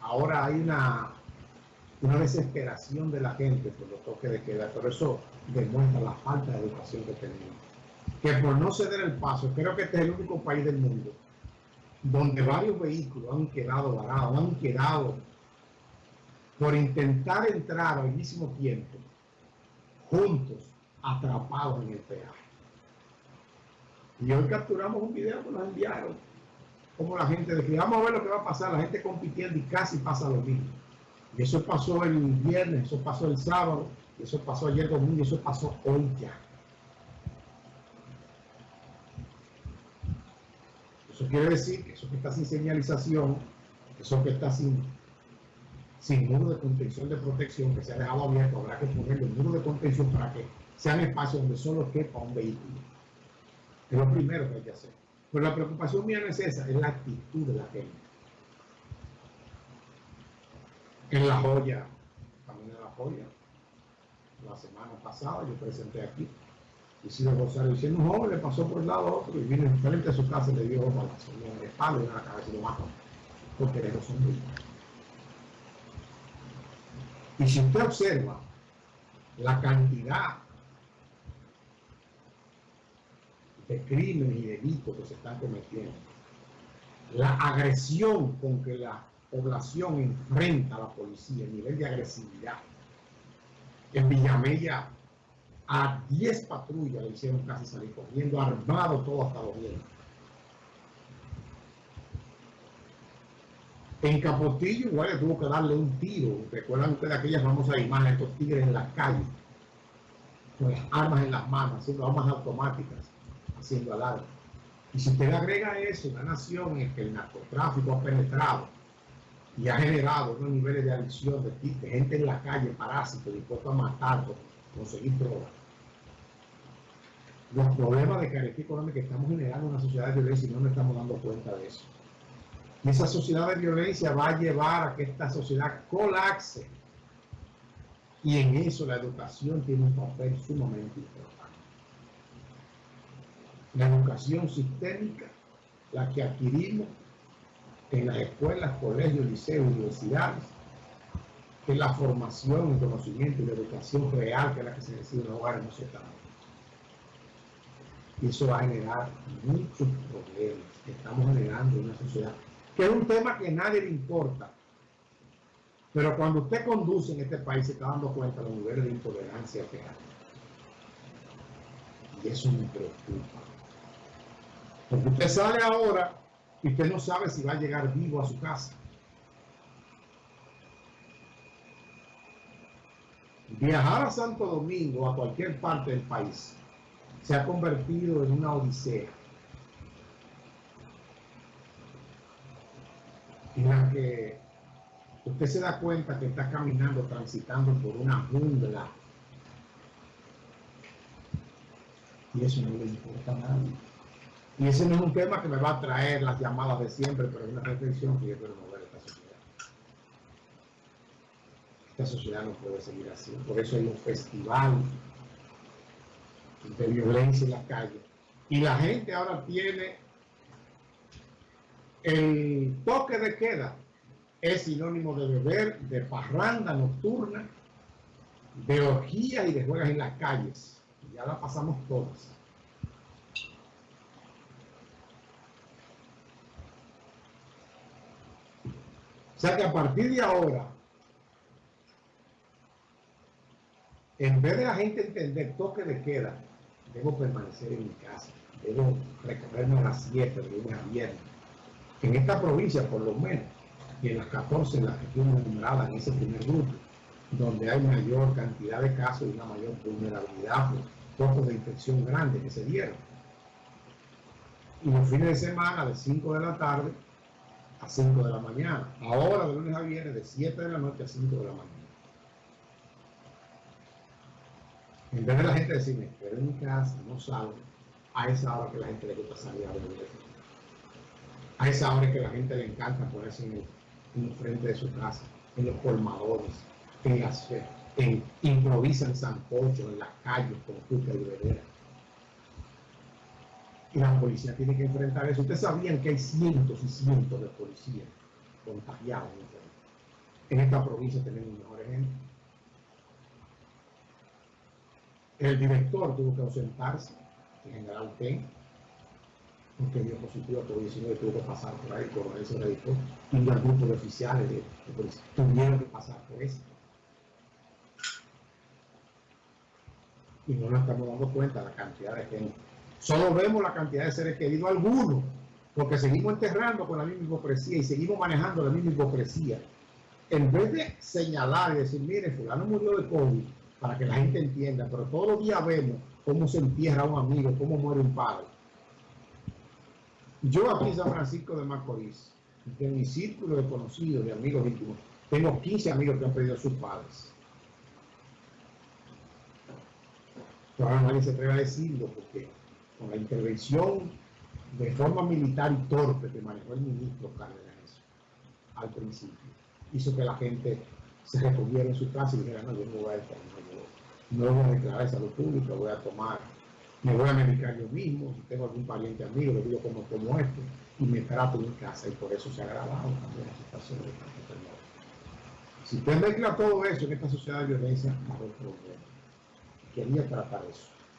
ahora hay una, una desesperación de la gente por los toques de queda, pero eso demuestra la falta de educación que tenemos. Que por no ceder el paso, creo que este es el único país del mundo donde varios vehículos han quedado varados, han quedado por intentar entrar al mismo tiempo, juntos, atrapados en el peaje. Y hoy capturamos un video que nos enviaron, como la gente decía, vamos a ver lo que va a pasar, la gente compitiendo y casi pasa lo mismo. Y eso pasó el viernes, eso pasó el sábado, eso pasó ayer domingo, y eso pasó hoy ya. Eso quiere decir que eso que está sin señalización, eso que está sin, sin muro de contención de protección, que se ha dejado abierto, habrá que ponerle un muro de contención para que sean espacios donde solo quepa un vehículo. Es lo primero que hay que hacer. Pero la preocupación mía no es esa, es la actitud de la gente. En La Joya, también en La Joya, la semana pasada yo presenté aquí, Isidro Rosario diciendo un joven le pasó por el lado otro y vino enfrente a su casa y le dio balazo el espalda en la cabeza y lo mató porque le son Y si usted observa la cantidad de crímenes y delitos que se están cometiendo, la agresión con que la población enfrenta a la policía, el nivel de agresividad. En Villamella a 10 patrullas le hicieron casi salir corriendo, armado todo hasta los dientes. En Capotillo igual le tuvo que darle un tiro. Recuerdan ustedes aquellas famosas imágenes de estos tigres en la calle, con las armas en las manos, haciendo armas automáticas, haciendo alarma. Y si usted agrega eso, una nación en que el narcotráfico ha penetrado y ha generado unos niveles de adicción de, de gente en la calle, parásitos, dispuestos a matar, conseguir drogas, los problemas de carestía económica que estamos generando en una sociedad de violencia y no nos estamos dando cuenta de eso. Y esa sociedad de violencia va a llevar a que esta sociedad colapse. Y en eso la educación tiene un papel sumamente importante. La educación sistémica, la que adquirimos en las escuelas, colegios, liceos, universidades, que la formación, el conocimiento y la educación real que es la que se recibe en los hogares no se está y eso va a generar muchos problemas que estamos generando en una sociedad, que es un tema que a nadie le importa. Pero cuando usted conduce en este país se está dando cuenta de los niveles de intolerancia que hay. Y eso me preocupa. Porque usted sale ahora y usted no sabe si va a llegar vivo a su casa. Viajar a Santo Domingo a cualquier parte del país se ha convertido en una odisea en la que usted se da cuenta que está caminando, transitando por una jungla y eso no le importa a nadie. Y ese no es un tema que me va a traer las llamadas de siempre, pero es una reflexión que yo quiero mover esta sociedad. Esta sociedad no puede seguir así. Por eso hay un festival de violencia en la calle. Y la gente ahora tiene el toque de queda, es sinónimo de beber, de parranda nocturna, de orgía y de juegas en las calles. Ya la pasamos todas. O sea que a partir de ahora, en vez de la gente entender toque de queda, debo permanecer en mi casa, debo recorrerme a las 7 de lunes a viernes. En esta provincia, por lo menos, y en las 14 en las que estoy enumerada en ese primer grupo, donde hay mayor cantidad de casos y una mayor vulnerabilidad por focos de infección grandes que se dieron. Y los fines de semana de 5 de la tarde a 5 de la mañana. Ahora de lunes a viernes de 7 de la noche a 5 de la mañana. En vez de la gente decirme, pero en mi casa, no salgo, a esa hora que la gente le gusta salir a beber. A esa hora que la gente le encanta ponerse en el, frente de su casa, en los colmadores, en las en, improvisan sancocho en las calles con fruta y bebedera. Y la policía tiene que enfrentar eso. Ustedes sabían que hay cientos y cientos de policías contagiados en esta provincia tenemos mejor ejemplo. El director tuvo que ausentarse, el general P, porque dio positivo a COVID-19 tuvo que pasar por ahí, por eso se dedicó, y un grupo de oficiales de policía tuvieron que pasar por eso. Y no nos estamos dando cuenta de la cantidad de gente. Solo vemos la cantidad de seres queridos, algunos, porque seguimos enterrando con la misma hipocresía y seguimos manejando la misma hipocresía. En vez de señalar y decir, mire, fulano murió de COVID, para que la gente entienda, pero todos los días vemos cómo se entierra un amigo, cómo muere un padre. Yo aquí en San Francisco de Macorís, en mi círculo de conocidos, de amigos íntimos, tengo 15 amigos que han perdido a sus padres. Pero ahora nadie se atreve a decirlo porque con la intervención de forma militar y torpe que manejó el ministro Cárdenas al principio, hizo que la gente se recogiera en su casa y dijera, no, yo no voy a estar, no, no voy a declarar salud pública, voy a tomar, me voy a medicar yo mismo, si tengo algún pariente amigo, le digo como como este, y me trato en casa, y por eso se ha agravado también la situación de Si usted mezcla todo eso en esta sociedad de violencia, no hay problema. Quería tratar eso.